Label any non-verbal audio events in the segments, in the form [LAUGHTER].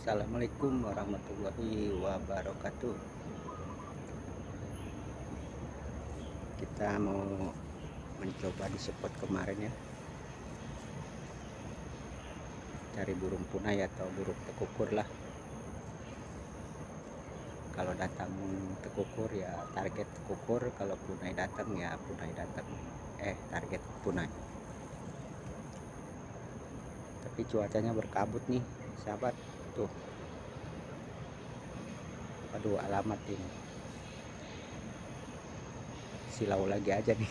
Assalamualaikum warahmatullahi wabarakatuh. Kita mau mencoba di spot kemarin ya. Cari burung punai atau burung tekukur lah. Kalau datang tekukur ya target tekukur kalau punai datang ya punai datang. Eh target punai. Tapi cuacanya berkabut nih sahabat tuh. Aduh alamat ini. Silau lagi aja nih. [LAUGHS]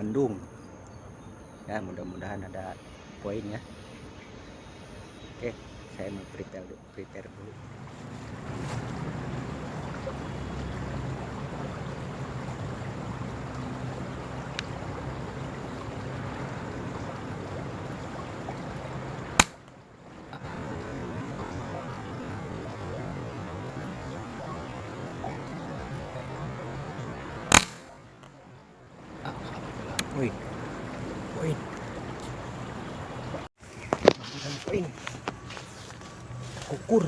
Mendung. Ya mudah-mudahan ada poin ya. Oke saya mau prepare dulu, prepare dulu. Poin. Poin. Poin. Kukur.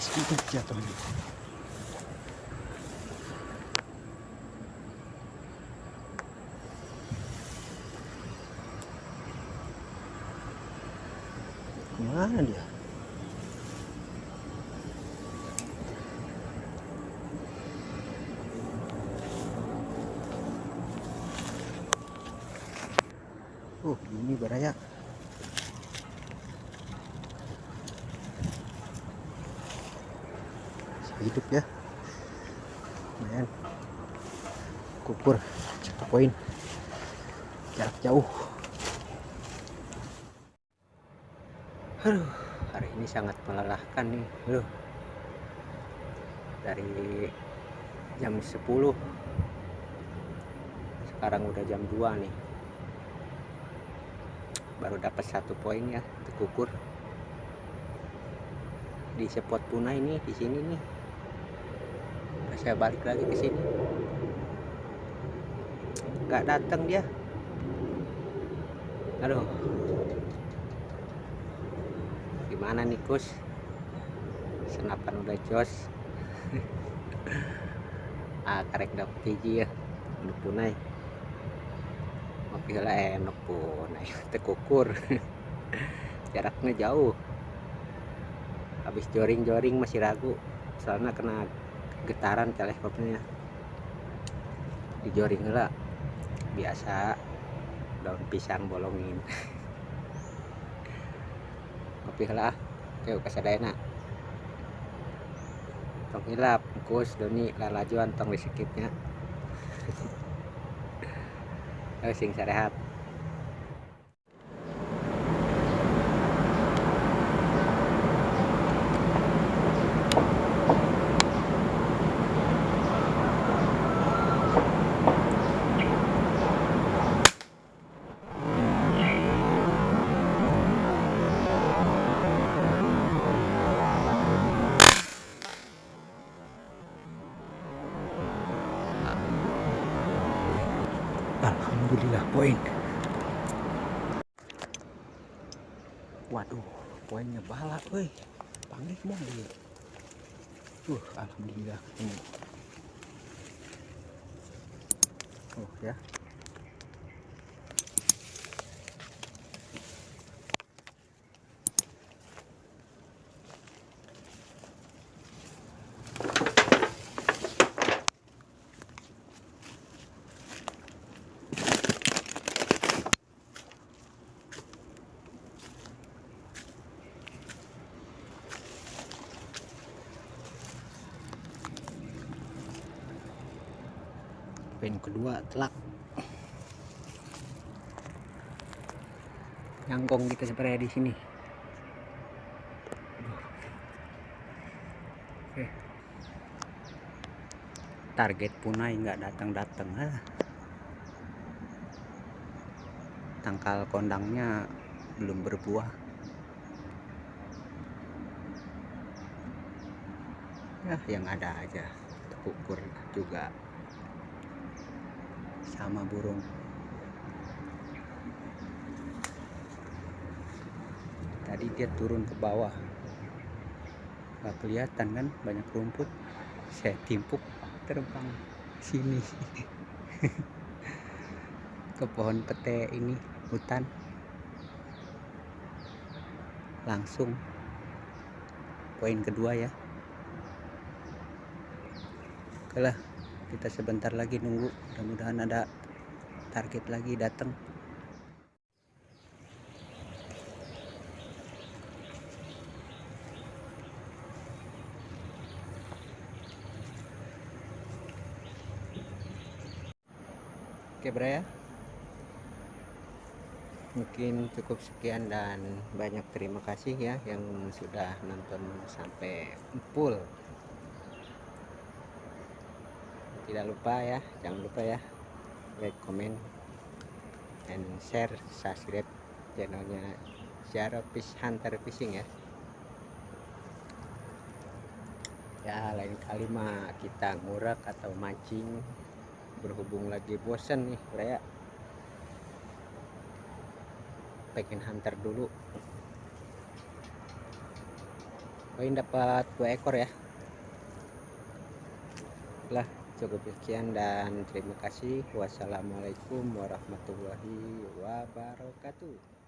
Sedikit jatuhnya. Ke mana dia? Oh, ini baraya. Hidup ya. Lumayan. Kukur cepat poin. Jarak jauh. Aduh, hari ini sangat melelahkan nih. Aduh. Dari jam 10 sekarang udah jam 2 nih baru dapat satu poin ya terkukur di spot punai ini di sini nih saya balik lagi ke sini. Nggak datang dia. Aduh. Gimana nih kus? Senapan udah jos. [LAUGHS] Ah karek dapet biji ya. Untuk punai. Gila enak pun [LAUGHS] tekukur [LAUGHS] jaraknya jauh. Habis joring-joring masih ragu. Soalnya kena getaran teleskopnya. Dijoring lah. Biasa daun pisang bolongin. [LAUGHS] Kopi lah kau kasadayana tong hilap kus doni lalajuan tong disikitnya Ayo [LAUGHS] sing sarehat. Alhamdulillah poin. Waduh, poinnya bala, woi. Panggil mau dia. Uh, alhamdulillah. Oh ya. Poin kedua telak. Nyangkong kita sebenarnya di sini. Target punai nggak datang-datang ah. tangkal kondangnya belum berbuah. Ya yang ada aja. Terukur juga sama burung. Tadi dia turun ke bawah. Nggak kelihatan kan? Banyak rumput. Saya timpuk terbang sini. [LAUGHS] Ke pohon pete ini hutan. Langsung. Poin kedua ya. Oke lah kita sebentar lagi nunggu. Mudah-mudahan ada target lagi datang. Oke bro ya. Mungkin cukup sekian dan banyak terima kasih ya yang sudah nonton sampai full Tidak lupa ya, jangan lupa ya. Like, comment, and share, subscribe channelnya Zara Fish Hunter Fishing ya. Ya lain kali mah kita ngurak atau mancing berhubung lagi bosan nih Raya pengen hunter dulu. Poin dapat dua ekor ya. Lah cukup sekian dan terima kasih. Wassalamualaikum warahmatullahi wabarakatuh